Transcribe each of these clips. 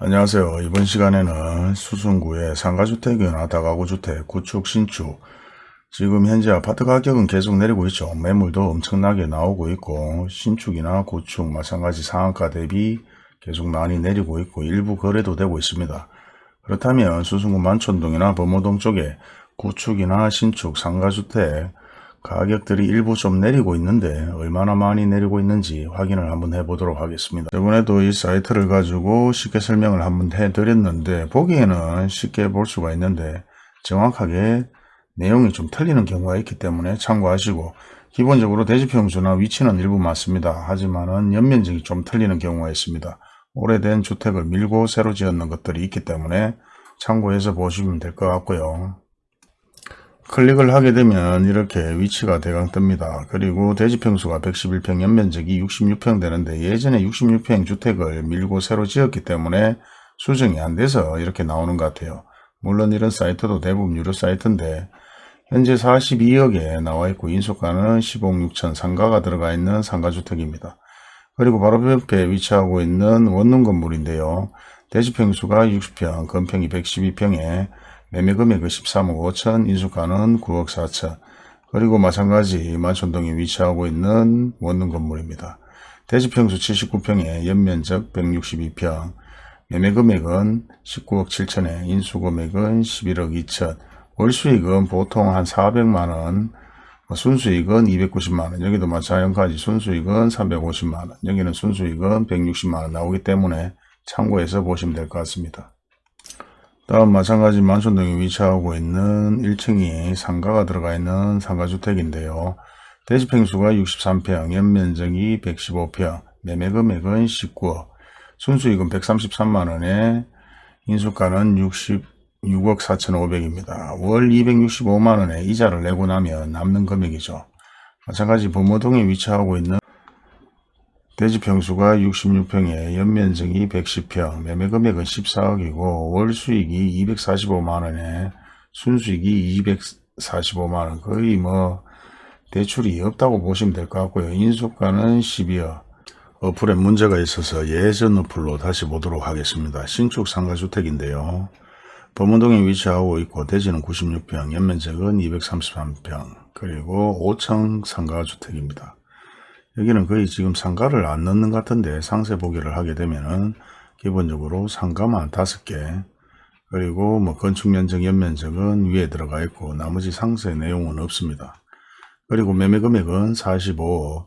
안녕하세요. 이번 시간에는 수성구의 상가주택이나 다가구주택, 구축, 신축 지금 현재 아파트 가격은 계속 내리고 있죠. 매물도 엄청나게 나오고 있고 신축이나 구축 마찬가지 상한가 대비 계속 많이 내리고 있고 일부 거래도 되고 있습니다. 그렇다면 수성구 만촌동이나 범호동 쪽에 구축이나 신축 상가주택 가격들이 일부 좀 내리고 있는데 얼마나 많이 내리고 있는지 확인을 한번 해보도록 하겠습니다. 저번에도 이 사이트를 가지고 쉽게 설명을 한번 해드렸는데 보기에는 쉽게 볼 수가 있는데 정확하게 내용이 좀 틀리는 경우가 있기 때문에 참고하시고 기본적으로 대지평수나 위치는 일부 맞습니다. 하지만 연면적이 좀 틀리는 경우가 있습니다. 오래된 주택을 밀고 새로 지었는 것들이 있기 때문에 참고해서 보시면 될 것 같고요. 클릭을 하게 되면 이렇게 위치가 대강 뜹니다. 그리고 대지평수가 111평, 연면적이 66평 되는데 예전에 66평 주택을 밀고 새로 지었기 때문에 수정이 안 돼서 이렇게 나오는 것 같아요. 물론 이런 사이트도 대부분 유료 사이트인데 현재 42억에 나와 있고 인수가는 15억 6천 상가가 들어가 있는 상가주택입니다. 그리고 바로 옆에 위치하고 있는 원룸 건물인데요. 대지평수가 60평, 건평이 112평에 매매금액은 13억 5천, 인수가는 9억 4천. 그리고 마찬가지 만촌동에 위치하고 있는 원룸 건물입니다. 대지평수 79평에 연면적 162평, 매매금액은 19억 7천에 인수금액은 11억 2천, 월수익은 보통 한 400만원, 뭐 순수익은 290만원, 여기도 마찬가지 순수익은 350만원, 여기는 순수익은 160만원 나오기 때문에 참고해서 보시면 될 것 같습니다. 다음 마찬가지 만촌동에 위치하고 있는 1층이 상가가 들어가 있는 상가주택인데요. 대지평수가 63평, 연면적이 115평, 매매금액은 19억, 순수익은 133만원에 인수가는 66억 4천5백입니다. 월 265만원에 이자를 내고 나면 남는 금액이죠. 마찬가지 범어동에 위치하고 있는 대지평수가 66평에 연면적이 110평, 매매금액은 14억이고 월수익이 245만원에 순수익이 245만원 거의 뭐 대출이 없다고 보시면 될 것 같고요. 인수가는 12억 어플에 문제가 있어서 예전 어플로 다시 보도록 하겠습니다. 신축 상가주택인데요. 범원동에 위치하고 있고 대지는 96평, 연면적은 233평, 그리고 5층 상가주택입니다. 여기는 거의 지금 상가를 안 넣는 것 같은데 상세 보기를 하게 되면은 기본적으로 상가만 5개 그리고 뭐 건축 면적 연면적은 위에 들어가 있고 나머지 상세 내용은 없습니다. 그리고 매매 금액은 45억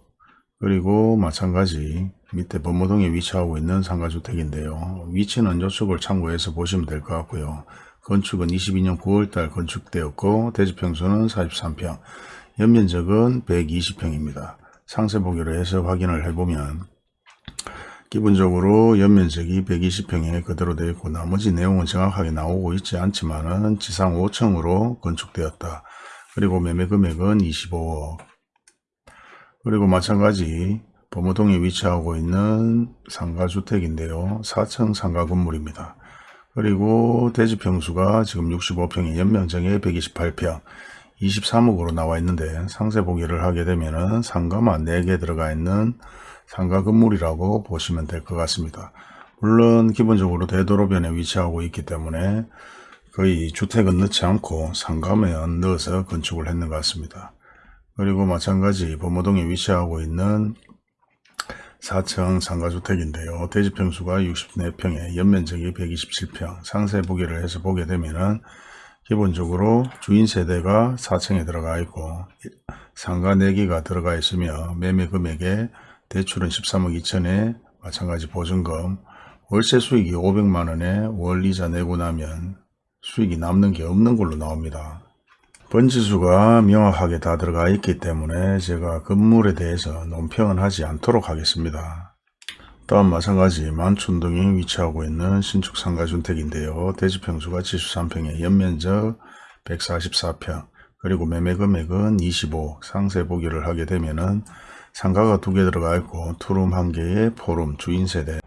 그리고 마찬가지 밑에 범모동에 위치하고 있는 상가주택인데요. 위치는 이쪽을 참고해서 보시면 될 것 같고요. 건축은 22년 9월달 건축되었고 대지평수는 43평 연면적은 120평입니다. 상세 보기로 해서 확인을 해보면 기본적으로 연면적이 120평에 그대로 되어 있고 나머지 내용은 정확하게 나오고 있지 않지만 지상 5층으로 건축되었다. 그리고 매매 금액은 25억 그리고 마찬가지 범어동에 위치하고 있는 상가주택인데요. 4층 상가 건물입니다. 그리고 대지평수가 지금 65평에 연면적에 128평 23억으로 나와 있는데 상세 보기를 하게 되면은 상가만 4개 들어가 있는 상가 건물이라고 보시면 될 것 같습니다. 물론 기본적으로 대도로변에 위치하고 있기 때문에 거의 주택은 넣지 않고 상가면 넣어서 건축을 했는 것 같습니다. 그리고 마찬가지 범어동에 위치하고 있는 4층 상가주택인데요. 대지평수가 64평에 연면적이 127평 상세 보기를 해서 보게 되면 은 기본적으로 주인 세대가 4층에 들어가 있고 상가 4개가 들어가 있으며 매매 금액에 대출은 13억 2천에 마찬가지 보증금 월세 수익이 500만원에 월 이자 내고 나면 수익이 남는 게 없는 걸로 나옵니다. 번지수가 명확하게 다 들어가 있기 때문에 제가 건물에 대해서 논평은 하지 않도록 하겠습니다. 또한 마찬가지 만촌동에 위치하고 있는 신축 상가 주택인데요. 대지평수가 73평에 연면적 144평 그리고 매매 금액은 25 상세 보기를 하게 되면은 상가가 두 개 들어가 있고 투룸 한 개에 포룸 주인 세대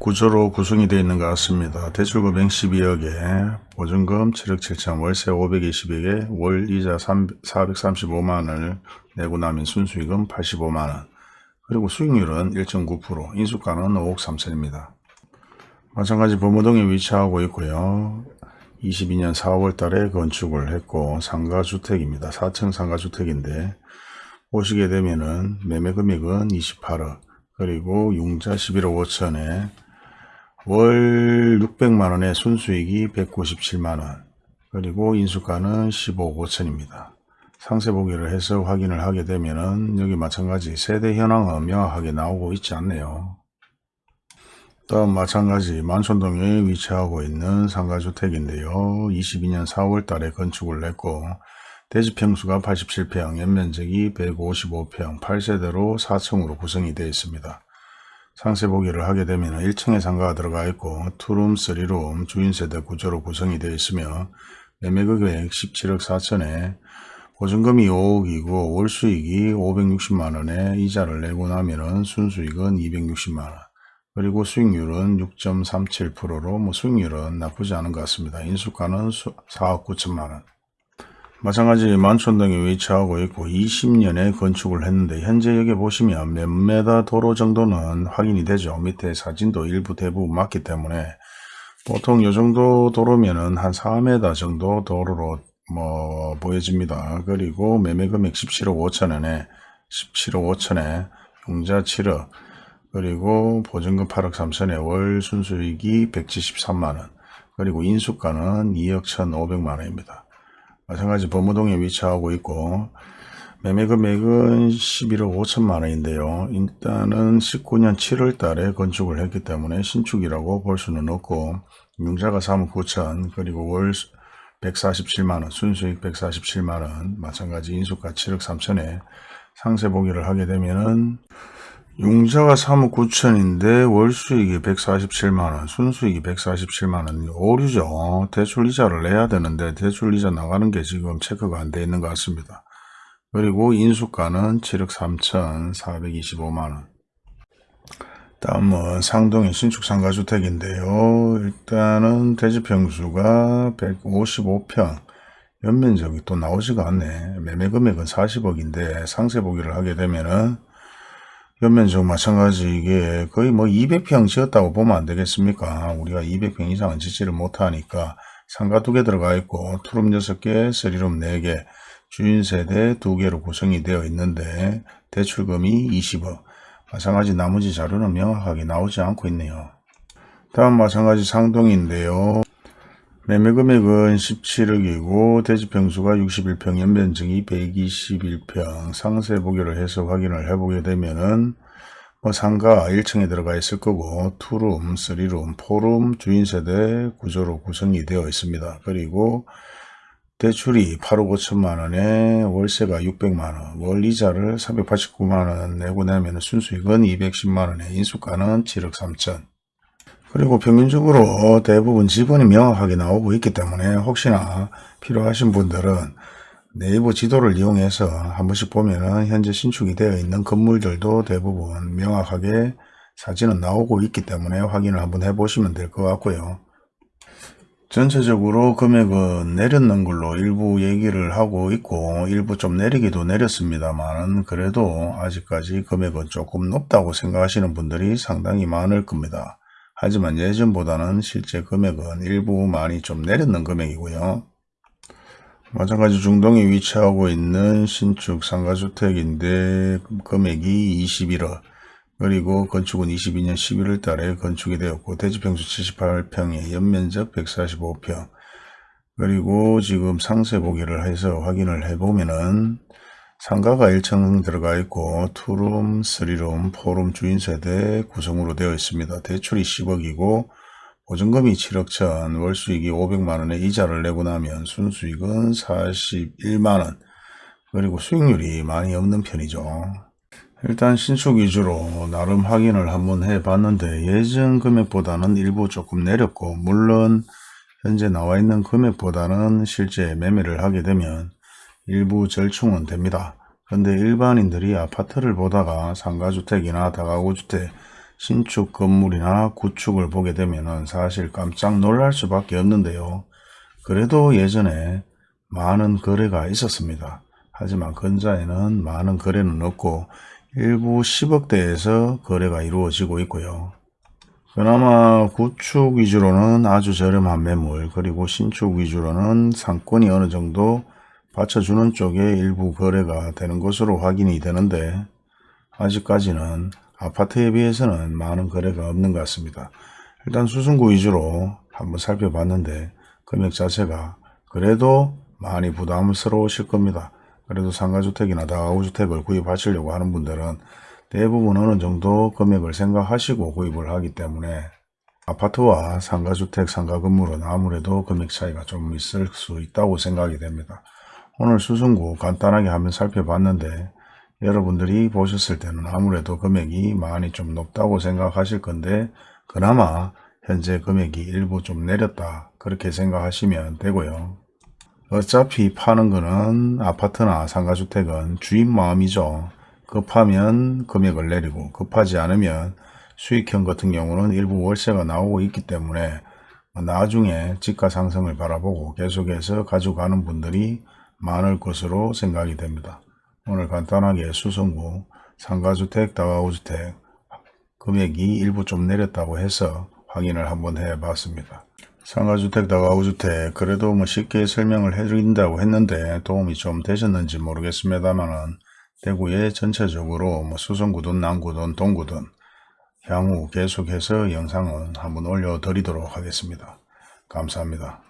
구조로 구성이 되어 있는 것 같습니다. 대출금액 12억에 보증금 7억 7천 월세 520억에 월 이자 435만원을 내고 나면 순수익은 85만원 그리고 수익률은 1.9%, 인수가는 5억 3천입니다. 마찬가지 범어동에 위치하고 있고요. 22년 4월 달에 건축을 했고 상가주택입니다. 4층 상가주택인데 보시게 되면은 매매 금액은 28억 그리고 융자 11억 5천에 월 600만원에 순수익이 197만원 그리고 인수가는 15억 5천입니다. 상세 보기를 해서 확인을 하게 되면은 여기 마찬가지 세대 현황은 명확하게 나오고 있지 않네요. 다음 마찬가지 만촌동에 위치하고 있는 상가주택인데요. 22년 4월 달에 건축을 했고 대지평수가 87평, 연면적이 155평, 8세대로 4층으로 구성이 되어 있습니다. 상세 보기를 하게 되면 1층에 상가가 들어가 있고 투룸, 쓰리룸, 주인세대 구조로 구성이 되어 있으며 매매금액 17억 4천에 보증금이 5억이고 월수익이 560만원에 이자를 내고 나면 순수익은 260만원 그리고 수익률은 6.37%로 뭐 수익률은 나쁘지 않은 것 같습니다. 인수가는 4억 9천만원 마찬가지 만촌동에 위치하고 있고 20년에 건축을 했는데 현재 여기 보시면 몇 메다 도로 정도는 확인이 되죠. 밑에 사진도 일부 대부분 맞기 때문에 보통 요 정도 도로면은 한 4m 정도 도로로 뭐 보여집니다. 그리고 매매금액 17억 5천원에 17억 5천에 융자 7억 그리고 보증금 8억 3천에 월 순수익이 173만원 그리고 인수가는 2억 1,500만원입니다. 마찬가지 범어동에 위치하고 있고 매매 금액은 11억 5천만 원인데요. 일단은 19년 7월 달에 건축을 했기 때문에 신축이라고 볼 수는 없고 융자가 3억 9천 그리고 월 147만원 순수익 147만원 마찬가지 인수가 7억 3천에 상세 보기를 하게 되면은 융자가 3억 9천인데 월수익이 147만원, 순수익이 147만원, 오류죠. 대출 이자를 내야 되는데 대출 이자 나가는 게 지금 체크가 안 돼 있는 것 같습니다. 그리고 인수가는 7억 3천 425만원. 다음은 상동의 신축 상가주택인데요. 일단은 대지평수가 155평, 연면적이 또 나오지가 않네. 매매금액은 40억인데 상세 보기를 하게 되면은 연면적 마찬가지 이게 거의 뭐 200평 지었다고 보면 안 되겠습니까? 우리가 200평 이상은 짓지를 못하니까 상가 두 개 들어가 있고 투룸 6개, 쓰리룸 4개, 주인 세대 2개로 구성이 되어 있는데 대출금이 20억. 마찬가지 나머지 자료는 명확하게 나오지 않고 있네요. 다음 마찬가지 상동인데요. 매매 금액은 17억이고 대지평수가 61평, 연면적이 121평, 상세 보기를 해서 확인을 해보게 되면은 뭐 상가 1층에 들어가 있을 거고 투룸, 쓰리룸, 포룸, 주인세대 구조로 구성이 되어 있습니다. 그리고 대출이 8억 5천만 원에 월세가 600만 원, 월 이자를 489만 원 내고 나면 순수익은 210만 원에 인수가는 7억 3천 그리고 평균적으로 대부분 지분이 명확하게 나오고 있기 때문에 혹시나 필요하신 분들은 네이버 지도를 이용해서 한 번씩 보면은 현재 신축이 되어 있는 건물들도 대부분 명확하게 사진은 나오고 있기 때문에 확인을 한번 해보시면 될 것 같고요. 전체적으로 금액은 내렸는 걸로 일부 얘기를 하고 있고 일부 좀 내리기도 내렸습니다만 그래도 아직까지 금액은 조금 높다고 생각하시는 분들이 상당히 많을 겁니다. 하지만 예전보다는 실제 금액은 일부 많이 좀 내렸는 금액이고요. 마찬가지 중동에 위치하고 있는 신축 상가주택인데 금액이 21억 그리고 건축은 22년 11월 달에 건축이 되었고 대지평수 78평에 연면적 145평 그리고 지금 상세 보기를 해서 확인을 해보면은 상가가 1층 들어가 있고 투룸, 쓰리룸, 포룸 주인 세대 구성으로 되어 있습니다. 대출이 10억이고 보증금이 7억 천, 월수익이 500만원에 이자를 내고 나면 순수익은 41만원 그리고 수익률이 많이 없는 편이죠. 일단 신축 위주로 나름 확인을 한번 해 봤는데 예전 금액보다는 일부 조금 내렸고 물론 현재 나와 있는 금액보다는 실제 매매를 하게 되면 일부 절충은 됩니다. 그런데 일반인들이 아파트를 보다가 상가주택이나 다가구주택, 신축 건물이나 구축을 보게 되면 사실 깜짝 놀랄 수밖에 없는데요. 그래도 예전에 많은 거래가 있었습니다. 하지만 근자에는 많은 거래는 없고 일부 10억대에서 거래가 이루어지고 있고요. 그나마 구축 위주로는 아주 저렴한 매물 그리고 신축 위주로는 상권이 어느 정도 받쳐주는 쪽에 일부 거래가 되는 것으로 확인이 되는데 아직까지는 아파트에 비해서는 많은 거래가 없는 것 같습니다. 일단 수승구 위주로 한번 살펴봤는데 금액 자체가 그래도 많이 부담스러우실 겁니다. 그래도 상가주택이나 다가구주택을 구입하시려고 하는 분들은 대부분 어느 정도 금액을 생각하시고 구입을 하기 때문에 아파트와 상가주택, 상가건물은 아무래도 금액 차이가 좀 있을 수 있다고 생각이 됩니다. 오늘 수승구 간단하게 한번 살펴봤는데 여러분들이 보셨을 때는 아무래도 금액이 많이 좀 높다고 생각하실 건데 그나마 현재 금액이 일부 좀 내렸다 그렇게 생각하시면 되고요. 어차피 파는 거는 아파트나 상가주택은 주인 마음이죠. 급하면 금액을 내리고 급하지 않으면 수익형 같은 경우는 일부 월세가 나오고 있기 때문에 나중에 집가 상승을 바라보고 계속해서 가져가는 분들이 많을 것으로 생각이 됩니다. 오늘 간단하게 수성구 상가주택, 다가구주택 금액이 일부 좀 내렸다고 해서 확인을 한번 해 봤습니다. 상가주택, 다가구주택 그래도 뭐 쉽게 설명을 해드린다고 했는데 도움이 좀 되셨는지 모르겠습니다만은 대구에 전체적으로 뭐 수성구든 남구든 동구든 향후 계속해서 영상은 한번 올려드리도록 하겠습니다. 감사합니다.